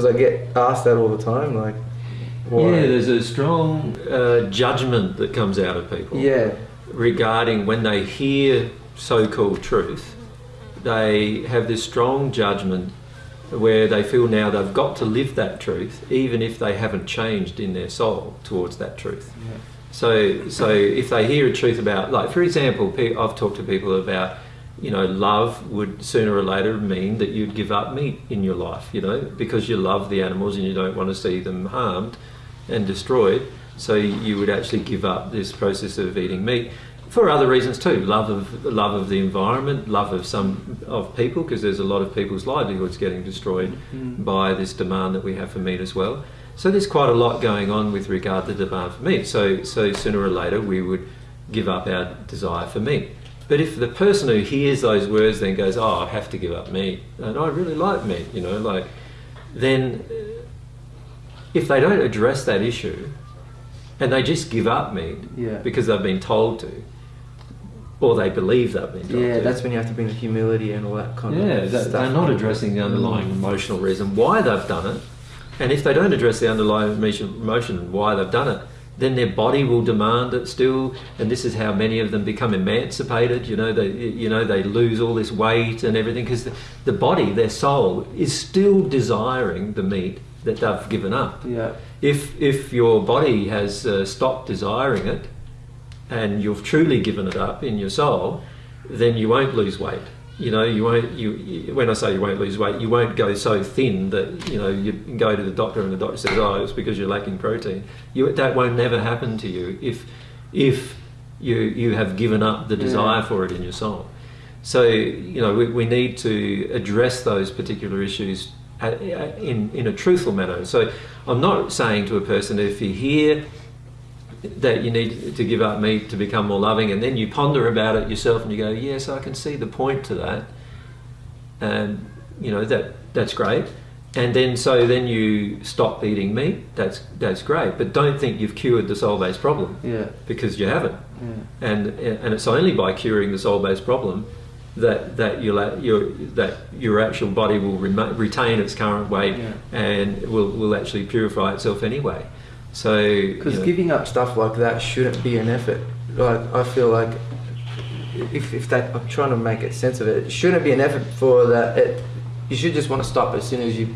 Because I get asked that all the time, like, why? Yeah, there's a strong uh, judgment that comes out of people yeah, regarding when they hear so-called truth. They have this strong judgment where they feel now they've got to live that truth, even if they haven't changed in their soul towards that truth. yeah, So, so if they hear a truth about, like for example, I've talked to people about, you know, love would sooner or later mean that you'd give up meat in your life, you know, because you love the animals and you don't want to see them harmed and destroyed. So you would actually give up this process of eating meat for other reasons too. Love of love of the environment, love of some of people, because there's a lot of people's livelihoods getting destroyed Mm. by this demand that we have for meat as well. So there's quite a lot going on with regard to demand for meat. So so sooner or later we would give up our desire for meat. But if the person who hears those words then goes, "Oh, I have to give up meat," and I really like meat, you know, like then uh, if they don't address that issue and they just give up meat yeah. because they've been told to, or they believe they've been told Yeah, to. that's when you have to bring the humility and all that kind Yeah, of that, stuff. they're not addressing the underlying emotional reason why they've done it. And if they don't address the underlying emotion why they've done it, then their body will demand it still. And this is how many of them become emancipated. You know, they you know they lose all this weight and everything because the, the body, their soul, is still desiring the meat that they've given up. Yeah, If if your body has uh, stopped desiring it, and you've truly given it up in your soul, then you won't lose weight. You know, you won't. You, you when I say you won't lose weight, you won't go so thin that you know you go to the doctor and the doctor says, "Oh, it's because you're lacking protein." You, that won't never happen to you if if you you have given up the Yeah. desire for it in your soul. So you know we, we need to address those particular issues uh, in in a truthful manner. So I'm not saying to a person if you hear that you need to give up meat to become more loving, and then you ponder about it yourself, and you go, "Yes, I can see the point to that," and you know that that's great. And then so then you stop eating meat. That's that's great, but don't think you've cured the soul-based problem yeah, because you haven't. yeah. And and it's only by curing the soul-based problem that that you'll your that your actual body will retain its current weight Yeah. and will will actually purify itself anyway. So Because you know, giving up stuff like that shouldn't be an effort. Like I feel like if, if that I'm trying to make a sense of it, it shouldn't be an effort for that. It, you should just want to stop as soon as you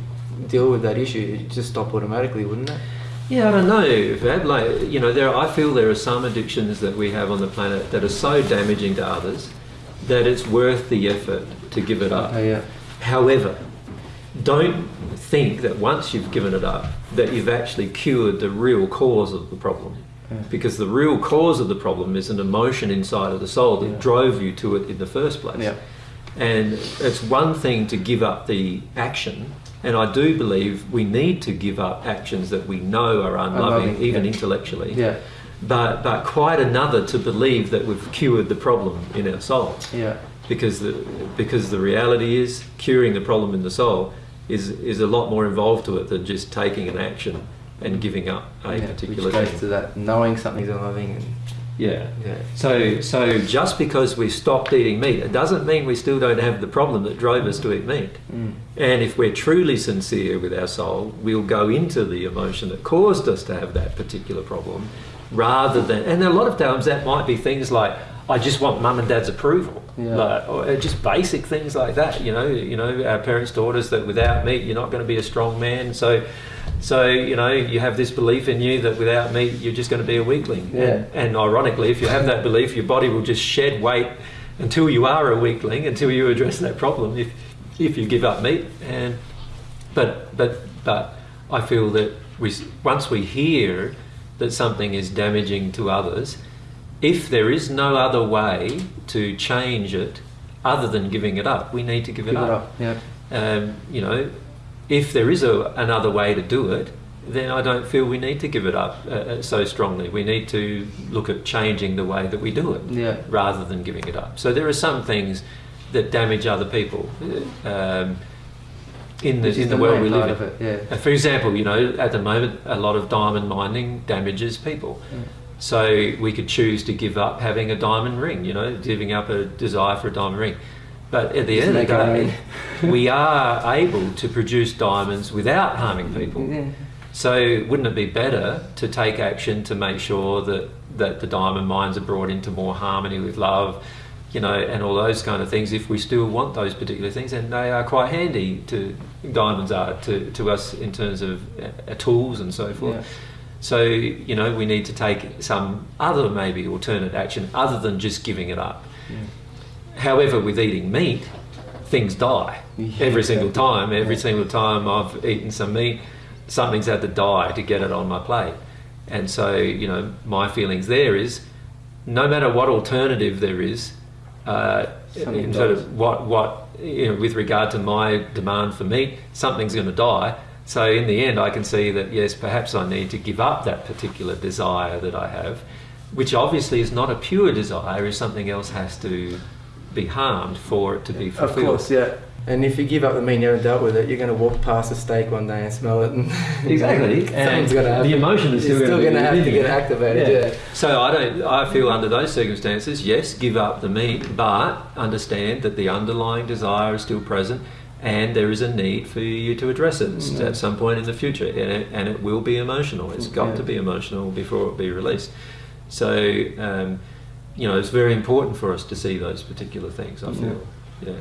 deal with that issue. It just stop automatically, wouldn't it? Yeah, I don't know. Fab. Like you know, there I feel there are some addictions that we have on the planet that are so damaging to others that it's worth the effort to give it up. Okay, yeah. However, don't think that once you've given it up that you've actually cured the real cause of the problem. Yeah. Because the real cause of the problem is an emotion inside of the soul that Yeah. drove you to it in the first place. Yeah. And it's one thing to give up the action, and I do believe we need to give up actions that we know are unloving, Unloving, even intellectually. Yeah. But, but quite another to believe that we've cured the problem in our soul Yeah. because the because the reality is curing the problem in the soul is is a lot more involved to it than just taking an action and giving up a yeah. particular Which goes thing. to that knowing something's unloving and Yeah. yeah. So so just because we stopped eating meat, it doesn't mean we still don't have the problem that drove us to eat meat. Mm. And if we're truly sincere with our soul, we'll go into the emotion that caused us to have that particular problem rather than, and a lot of times that might be things like, I just want mum and dad's approval. Yeah. Like, or uh, just basic things like that, you know, you know, our parents taught us that without meat, you're not going to be a strong man. So, so, you know, you have this belief in you that without meat, you're just going to be a weakling. Yeah. And, and ironically, if you have that belief, your body will just shed weight until you are a weakling, until you address that problem. If, if you give up meat, and but but but I feel that we once we hear that something is damaging to others, if there is no other way to change it other than giving it up, we need to give it Give it up. up. Yeah. Um, you know, if there is a, another way to do it, then I don't feel we need to give it up uh, uh, so strongly. We need to look at changing the way that we do it Yeah. rather than giving it up. So there are some things that damage other people um, in the in the, the world we live in. it, yeah. For example, you know, at the moment, a lot of diamond mining damages people. So we could choose to give up having a diamond ring, you know, giving up a desire for a diamond ring. But at the Doesn't end of the day, we are able to produce diamonds without harming people. Yeah. So wouldn't it be better to take action to make sure that, that the diamond mines are brought into more harmony with love, you know, and all those kind of things if we still want those particular things and they are quite handy to diamonds are to, to us in terms of uh, tools and so forth. Yeah. So, you know, we need to take some other maybe alternate action other than just giving it up. However, with eating meat, things die Yeah, every single time. Every Yeah. single time I've eaten some meat, something's had to die to get it on my plate. And so, you know, my feelings there is no matter what alternative there is, uh, in sort of what, what, you know, with regard to my demand for meat, something's going to die. So in the end, I can see that yes, perhaps I need to give up that particular desire that I have, which obviously is not a pure desire, if something else has to be harmed for it to be fulfilled. Of course, yeah. And if you give up the meat and you haven't dealt with it, you're going to walk past a steak one day and smell it, and Exactly, and something's to happen. the emotion is still It's gonna be to have to get activated. Yeah. Yeah. So I don't. I feel under those circumstances, yes, give up the meat, but understand that the underlying desire is still present, and there is a need for you to address it Mm. at some point in the future, and it, and it will be emotional. It's got Yeah. to be emotional before it be released. So um, you know, it's very important for us to see those particular things. I feel. yeah.